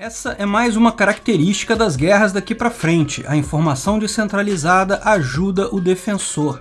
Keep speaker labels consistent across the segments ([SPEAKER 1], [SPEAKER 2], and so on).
[SPEAKER 1] Essa é mais uma característica das guerras daqui para frente. A informação descentralizada ajuda o defensor.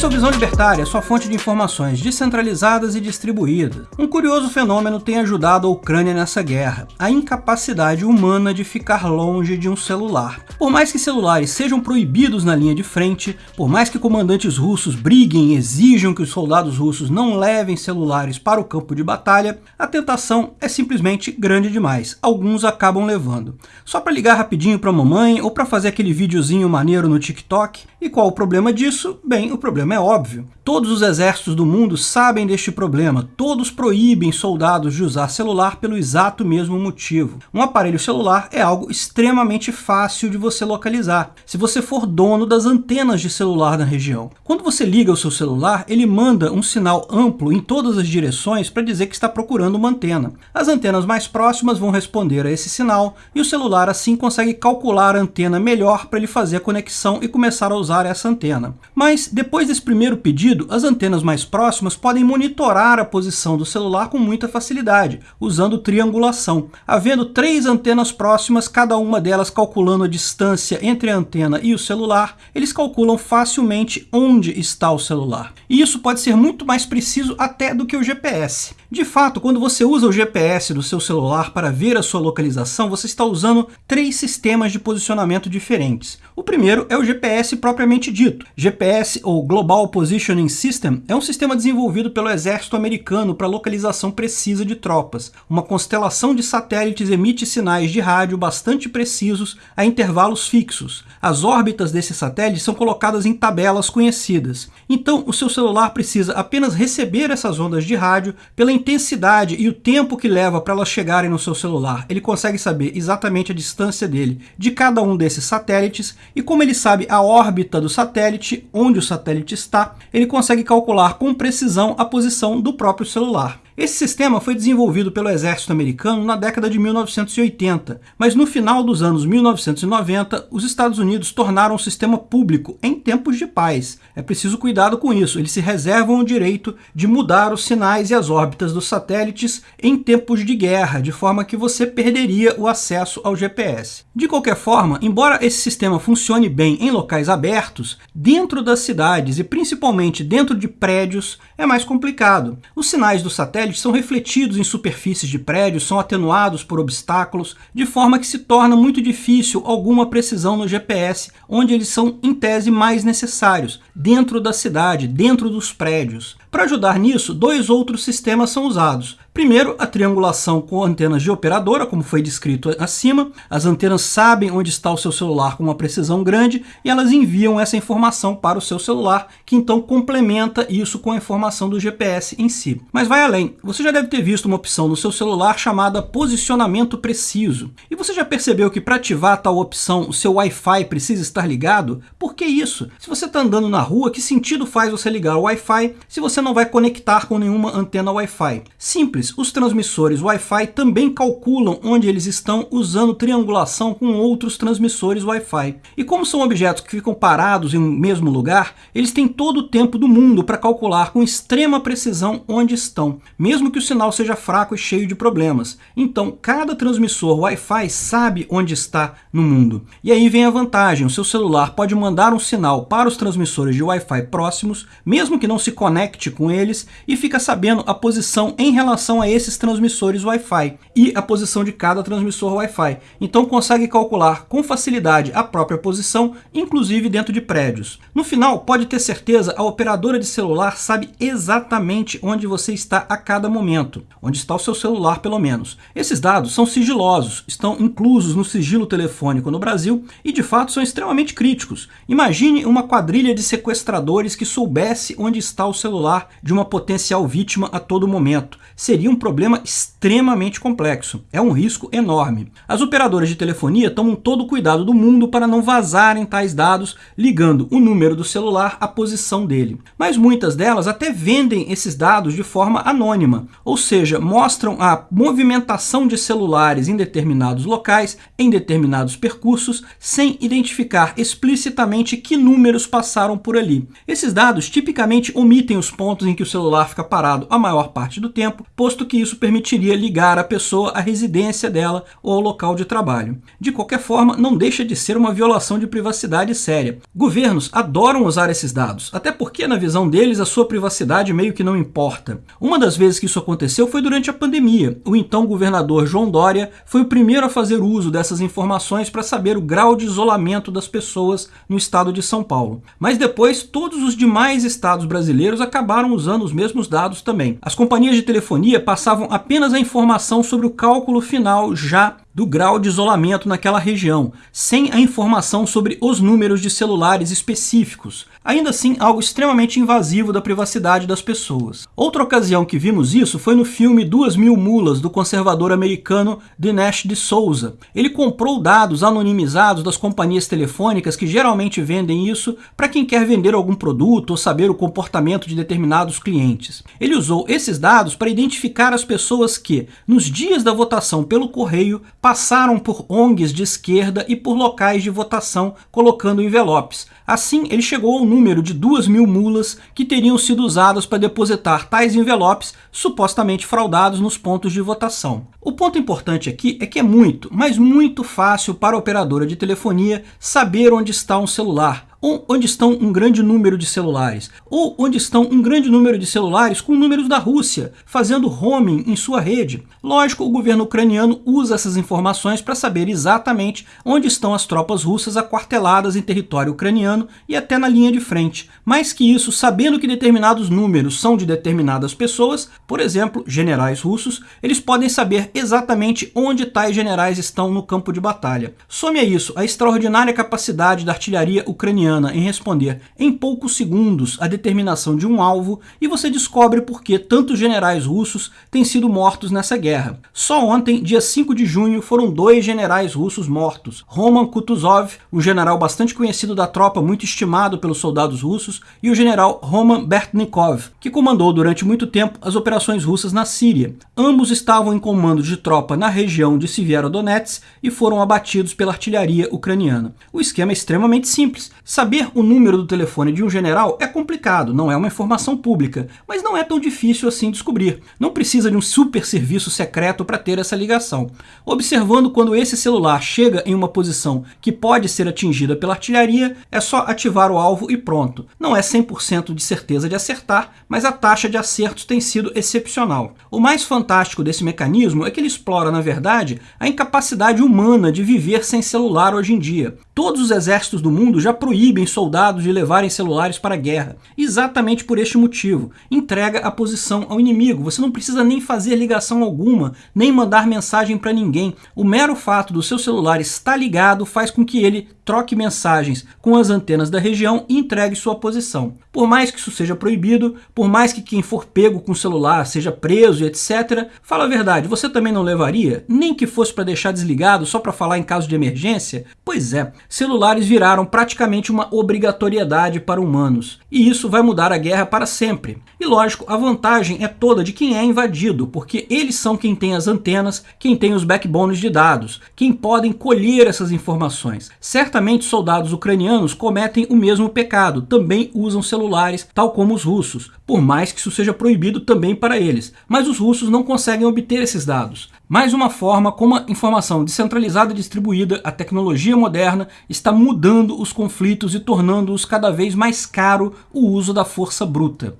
[SPEAKER 1] Esse é o Visão Libertária, sua fonte de informações descentralizadas e distribuídas. Um curioso fenômeno tem ajudado a Ucrânia nessa guerra, a incapacidade humana de ficar longe de um celular. Por mais que celulares sejam proibidos na linha de frente, por mais que comandantes russos briguem e exijam que os soldados russos não levem celulares para o campo de batalha, a tentação é simplesmente grande demais. Alguns acabam levando. Só para ligar rapidinho para a mamãe ou para fazer aquele videozinho maneiro no TikTok. E qual o problema disso? Bem, o problema problema é óbvio. Todos os exércitos do mundo sabem deste problema, todos proíbem soldados de usar celular pelo exato mesmo motivo. Um aparelho celular é algo extremamente fácil de você localizar, se você for dono das antenas de celular na região. Quando você liga o seu celular, ele manda um sinal amplo em todas as direções para dizer que está procurando uma antena. As antenas mais próximas vão responder a esse sinal e o celular assim consegue calcular a antena melhor para ele fazer a conexão e começar a usar essa antena. Mas depois desse primeiro pedido, as antenas mais próximas podem monitorar a posição do celular com muita facilidade, usando triangulação. Havendo três antenas próximas, cada uma delas calculando a distância entre a antena e o celular, eles calculam facilmente onde está o celular. E isso pode ser muito mais preciso até do que o GPS. De fato, quando você usa o GPS do seu celular para ver a sua localização, você está usando três sistemas de posicionamento diferentes. O primeiro é o GPS propriamente dito. GPS, ou Global Positioning System, é um sistema desenvolvido pelo exército americano para localização precisa de tropas. Uma constelação de satélites emite sinais de rádio bastante precisos a intervalos fixos. As órbitas desses satélites são colocadas em tabelas conhecidas. Então, o seu celular precisa apenas receber essas ondas de rádio pela intensidade e o tempo que leva para elas chegarem no seu celular. Ele consegue saber exatamente a distância dele de cada um desses satélites e como ele sabe a órbita do satélite, onde o satélite está, ele consegue calcular com precisão a posição do próprio celular. Esse sistema foi desenvolvido pelo exército americano na década de 1980, mas no final dos anos 1990, os Estados Unidos tornaram o sistema público em tempos de paz. É preciso cuidado com isso, eles se reservam o direito de mudar os sinais e as órbitas dos satélites em tempos de guerra, de forma que você perderia o acesso ao GPS. De qualquer forma, embora esse sistema funcione bem em locais abertos, dentro das cidades e principalmente dentro de prédios, é mais complicado. Os sinais do satélite satélites são refletidos em superfícies de prédios, são atenuados por obstáculos, de forma que se torna muito difícil alguma precisão no GPS, onde eles são, em tese, mais necessários, dentro da cidade, dentro dos prédios. Para ajudar nisso, dois outros sistemas são usados. Primeiro, a triangulação com antenas de operadora, como foi descrito acima. As antenas sabem onde está o seu celular com uma precisão grande e elas enviam essa informação para o seu celular, que então complementa isso com a informação do GPS em si. Mas vai além. Você já deve ter visto uma opção no seu celular chamada posicionamento preciso. E você já percebeu que para ativar tal opção o seu Wi-Fi precisa estar ligado? Por que isso? Se você está andando na rua, que sentido faz você ligar o Wi-Fi se você não vai conectar com nenhuma antena Wi-Fi. Simples, os transmissores Wi-Fi também calculam onde eles estão usando triangulação com outros transmissores Wi-Fi. E como são objetos que ficam parados em um mesmo lugar, eles têm todo o tempo do mundo para calcular com extrema precisão onde estão, mesmo que o sinal seja fraco e cheio de problemas. Então, cada transmissor Wi-Fi sabe onde está no mundo. E aí vem a vantagem, o seu celular pode mandar um sinal para os transmissores de Wi-Fi próximos, mesmo que não se conecte com eles e fica sabendo a posição em relação a esses transmissores Wi-Fi e a posição de cada transmissor Wi-Fi. Então consegue calcular com facilidade a própria posição, inclusive dentro de prédios. No final, pode ter certeza, a operadora de celular sabe exatamente onde você está a cada momento, onde está o seu celular pelo menos. Esses dados são sigilosos, estão inclusos no sigilo telefônico no Brasil e de fato são extremamente críticos. Imagine uma quadrilha de sequestradores que soubesse onde está o celular de uma potencial vítima a todo momento. Seria um problema extremamente complexo. É um risco enorme. As operadoras de telefonia tomam todo o cuidado do mundo para não vazarem tais dados, ligando o número do celular à posição dele. Mas muitas delas até vendem esses dados de forma anônima, ou seja, mostram a movimentação de celulares em determinados locais, em determinados percursos, sem identificar explicitamente que números passaram por ali. Esses dados tipicamente omitem os pontos em que o celular fica parado a maior parte do tempo, posto que isso permitiria ligar a pessoa à residência dela ou ao local de trabalho. De qualquer forma, não deixa de ser uma violação de privacidade séria. Governos adoram usar esses dados, até porque na visão deles a sua privacidade meio que não importa. Uma das vezes que isso aconteceu foi durante a pandemia. O então governador João Dória foi o primeiro a fazer uso dessas informações para saber o grau de isolamento das pessoas no estado de São Paulo. Mas depois, todos os demais estados brasileiros acabaram usando os mesmos dados também. As companhias de telefonia passavam apenas a informação sobre o cálculo final já do grau de isolamento naquela região, sem a informação sobre os números de celulares específicos. Ainda assim, algo extremamente invasivo da privacidade das pessoas. Outra ocasião que vimos isso foi no filme Duas Mil Mulas, do conservador americano Dinesh de Souza. Ele comprou dados anonimizados das companhias telefônicas que geralmente vendem isso para quem quer vender algum produto ou saber o comportamento de determinados clientes. Ele usou esses dados para identificar as pessoas que, nos dias da votação pelo correio, passaram por ONGs de esquerda e por locais de votação colocando envelopes. Assim, ele chegou ao número de duas mil mulas que teriam sido usadas para depositar tais envelopes supostamente fraudados nos pontos de votação. O ponto importante aqui é que é muito, mas muito fácil para a operadora de telefonia saber onde está um celular, onde estão um grande número de celulares, ou onde estão um grande número de celulares com números da Rússia, fazendo roaming em sua rede. Lógico, o governo ucraniano usa essas informações para saber exatamente onde estão as tropas russas aquarteladas em território ucraniano e até na linha de frente. Mais que isso, sabendo que determinados números são de determinadas pessoas, por exemplo, generais russos, eles podem saber exatamente onde tais generais estão no campo de batalha. Some a isso a extraordinária capacidade da artilharia ucraniana em responder em poucos segundos a determinação de um alvo e você descobre por que tantos generais russos têm sido mortos nessa guerra. Só ontem, dia 5 de junho, foram dois generais russos mortos. Roman Kutuzov, um general bastante conhecido da tropa, muito estimado pelos soldados russos, e o general Roman Bertnikov, que comandou durante muito tempo as operações russas na Síria. Ambos estavam em comando de tropa na região de Severodonetsk e foram abatidos pela artilharia ucraniana. O esquema é extremamente simples. Saber o número do telefone de um general é complicado, não é uma informação pública, mas não é tão difícil assim descobrir. Não precisa de um super serviço secreto para ter essa ligação. Observando quando esse celular chega em uma posição que pode ser atingida pela artilharia, é só ativar o alvo e pronto. Não é 100% de certeza de acertar, mas a taxa de acertos tem sido excepcional. O mais fantástico desse mecanismo é que ele explora, na verdade, a incapacidade humana de viver sem celular hoje em dia. Todos os exércitos do mundo já proíbem soldados de levarem celulares para a guerra. Exatamente por este motivo. Entrega a posição ao inimigo. Você não precisa nem fazer ligação alguma, nem mandar mensagem para ninguém. O mero fato do seu celular estar ligado faz com que ele troque mensagens com as antenas da região e entregue sua posição. Por mais que isso seja proibido, por mais que quem for pego com o celular seja preso e etc., fala a verdade, você também não levaria? Nem que fosse para deixar desligado só para falar em caso de emergência? Pois é, celulares viraram praticamente uma obrigatoriedade para humanos. E isso vai mudar a guerra para sempre. E lógico, a vantagem é toda de quem é invadido, porque eles são quem tem as antenas, quem tem os backbones de dados, quem podem colher essas informações. Certamente soldados ucranianos cometem o mesmo pecado, também usam celulares, tal como os russos, por mais que isso seja proibido também para eles. Mas os russos não conseguem obter esses dados. Mais uma forma como a informação descentralizada e distribuída, a tecnologia moderna, está mudando os conflitos e tornando-os cada vez mais caro o uso da força bruta.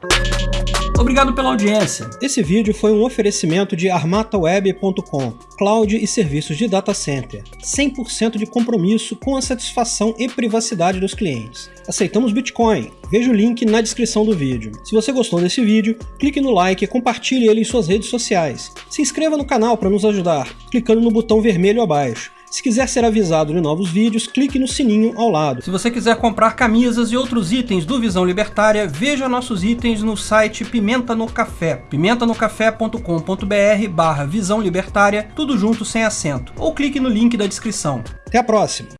[SPEAKER 1] Obrigado pela audiência.
[SPEAKER 2] Esse vídeo foi um oferecimento de armataweb.com, cloud e serviços de data center. 100% de compromisso com a satisfação e privacidade dos clientes. Aceitamos Bitcoin. Veja o link na descrição do vídeo. Se você gostou desse vídeo, clique no like e compartilhe ele em suas redes sociais. Se inscreva no canal para nos ajudar, clicando no botão vermelho abaixo. Se quiser ser avisado de novos vídeos, clique no sininho ao lado.
[SPEAKER 1] Se você quiser comprar camisas e outros itens do Visão Libertária, veja nossos itens no site Pimenta no Café, pimentanocafé.com.br barra Visão Libertária, tudo junto sem acento, ou clique no link da descrição.
[SPEAKER 2] Até a próxima!